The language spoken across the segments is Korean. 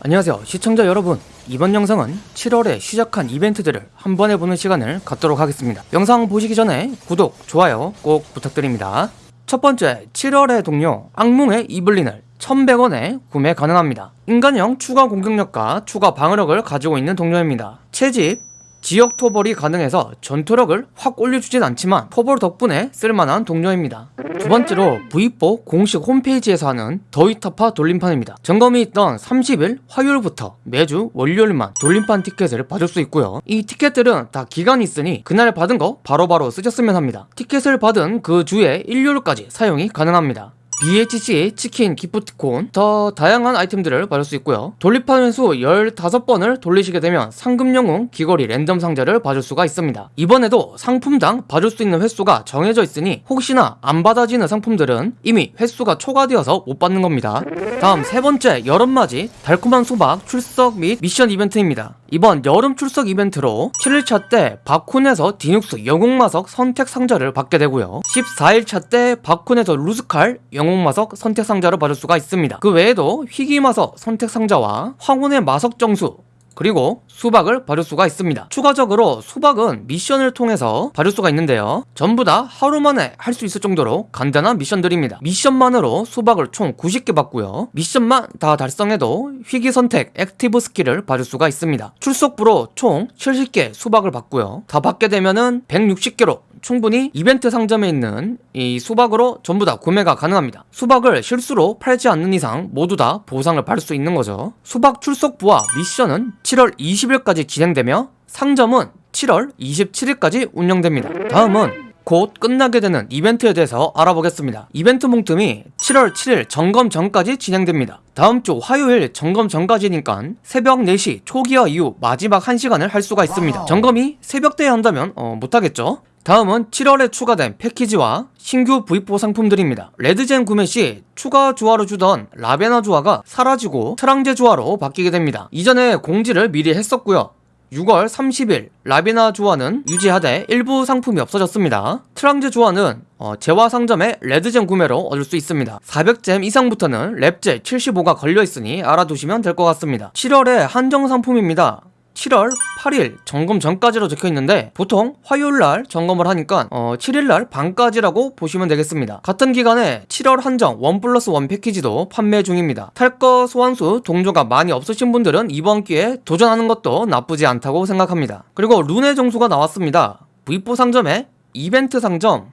안녕하세요 시청자 여러분. 이번 영상은 7월에 시작한 이벤트들을 한 번에 보는 시간을 갖도록 하겠습니다. 영상 보시기 전에 구독, 좋아요 꼭 부탁드립니다. 첫 번째 7월의 동료 악몽의 이블린을 1100원에 구매 가능합니다. 인간형 추가 공격력과 추가 방어력을 가지고 있는 동료입니다. 채집 지역 토벌이 가능해서 전투력을 확 올려주진 않지만 토벌 덕분에 쓸만한 동료입니다. 두 번째로 V4 공식 홈페이지에서 하는 더위타파 돌림판입니다. 점검이 있던 30일 화요일부터 매주 월요일만 돌림판 티켓을 받을 수 있고요. 이 티켓들은 다 기간이 있으니 그날 받은 거 바로바로 쓰셨으면 합니다. 티켓을 받은 그 주에 일요일까지 사용이 가능합니다. BHC 치킨 기프티콘 더 다양한 아이템들을 받을 수 있고요. 횟수 15번을 돌리시게 되면 상금 영웅 귀걸이 랜덤 상자를 받을 수가 있습니다. 이번에도 상품당 받을 수 있는 횟수가 정해져 있으니 혹시나 안 받아지는 상품들은 이미 횟수가 초과되어서 못 받는 겁니다. 다음 세 번째 여름맞이 달콤한 수박 출석 및 미션 이벤트입니다 이번 여름 출석 이벤트로 7일차 때 바쿤에서 디눅스 영웅마석 선택 상자를 받게 되고요. 14일차 때 바쿤에서 루스칼 영웅마석 선택 상자를 받을 수가 있습니다. 그 외에도 희귀마석 선택 상자와 황혼의 마석 정수 그리고 수박을 받을 수가 있습니다. 추가적으로 수박은 미션을 통해서 받을 수가 있는데요. 전부 다 하루 만에 할 수 있을 정도로 간단한 미션들입니다. 미션만으로 수박을 총 90개 받고요. 미션만 다 달성해도 희귀 선택 active skill을 받을 수가 있습니다. 출석부로 총 70개 수박을 받고요. 다 받게 되면은 160개로 충분히 이벤트 상점에 있는 이 수박으로 전부 다 구매가 가능합니다. 수박을 실수로 팔지 않는 이상 모두 다 보상을 받을 수 있는 거죠. 수박 출석부와 미션은 7월 20일까지 진행되며 상점은 7월 27일까지 운영됩니다. 다음은 곧 끝나게 되는 이벤트에 대해서 알아보겠습니다. 이벤트 몽틈이 7월 7일 점검 전까지 진행됩니다. 다음 주 화요일 점검 전까지니까 새벽 4시 초기화 이후 마지막 1시간을 할 수가 있습니다. 점검이 새벽때에 한다면 어, 못하겠죠? 다음은 7월에 추가된 패키지와 신규 V4 상품들입니다. 레드젠 구매 시 추가 주화로 주던 라베나 주화가 사라지고 트랑제 주화로 바뀌게 됩니다. 이전에 공지를 미리 했었고요. 6월 30일 라베나 주화는 유지하되 일부 상품이 없어졌습니다. 트랑제 주화는 어, 재화 상점의 레드잼 구매로 얻을 수 있습니다. 400잼 이상부터는 랩젤 75가 걸려있으니 알아두시면 될 것 같습니다. 7월에 한정 상품입니다. 7월 8일 점검 전까지로 적혀있는데 보통 화요일날 점검을 하니까 어, 7일날 반까지라고 보시면 되겠습니다. 같은 기간에 7월 한정 원 플러스 원 패키지도 판매 중입니다. 탈거 소환수 동조가 많이 없으신 분들은 이번 기회에 도전하는 것도 나쁘지 않다고 생각합니다. 그리고 룬의 정수가 나왔습니다. V4 상점에 이벤트 상점.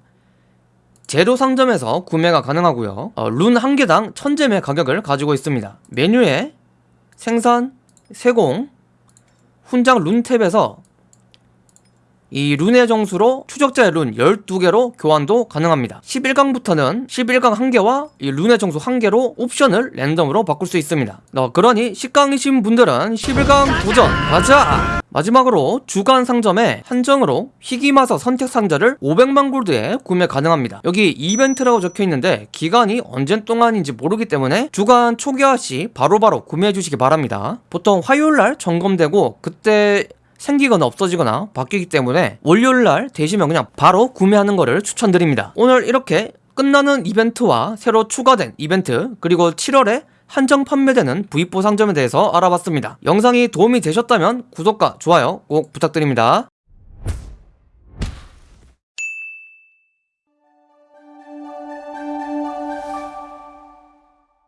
제로 상점에서 구매가 가능하고요. 어, 룬 한 개당 1000잼의 가격을 가지고 있습니다. 메뉴에 생산, 세공, 훈장 룬탭에서 이 룬의 정수로 추적자의 룬 12개로 교환도 가능합니다. 11강부터는 11강 1개와 이 룬의 정수 1개로 옵션을 랜덤으로 바꿀 수 있습니다. 어, 그러니 10강이신 분들은 11강 도전 가자! 마지막으로 주간 상점에 한정으로 희귀마서 선택 상자를 500만 골드에 구매 가능합니다. 여기 이벤트라고 적혀있는데 기간이 언제 동안인지 모르기 때문에 주간 초기화 시 바로바로 구매해 주시기 바랍니다. 보통 화요일날 점검되고 그때 생기거나 없어지거나 바뀌기 때문에 월요일날 되시면 그냥 바로 구매하는 거를 추천드립니다. 오늘 이렇게 끝나는 이벤트와 새로 추가된 이벤트 그리고 7월에 한정 판매되는 V4 상점에 대해서 알아봤습니다. 영상이 도움이 되셨다면 구독과 좋아요 꼭 부탁드립니다